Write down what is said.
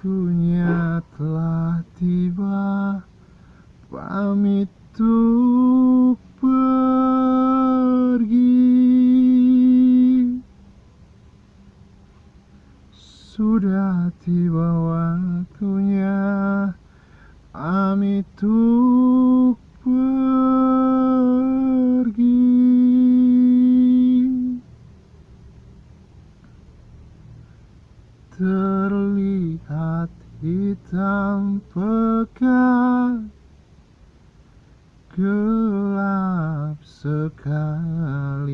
Waktunya telah tiba Pamit untuk pergi. Sudah tiba waktunya Pamit untuk pergi. Terlihat saat hitam pekat gelap sekali.